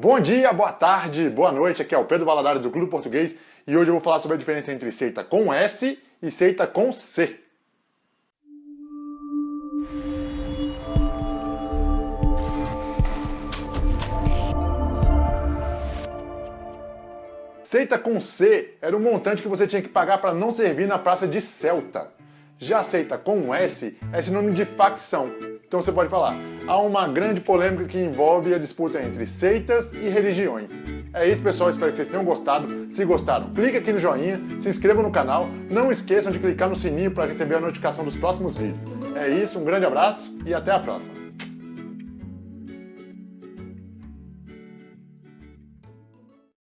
Bom dia, boa tarde, boa noite, aqui é o Pedro Valadares do Clube Português e hoje eu vou falar sobre a diferença entre seita com S e seita com C. Seita com C era o montante que você tinha que pagar para não servir na praça de Celta. Já seita com S é sinônimo de facção. Então você pode falar, há uma grande polêmica que envolve a disputa entre seitas e religiões. É isso pessoal, espero que vocês tenham gostado. Se gostaram, clique aqui no joinha, se inscrevam no canal, não esqueçam de clicar no sininho para receber a notificação dos próximos vídeos. É isso, um grande abraço e até a próxima.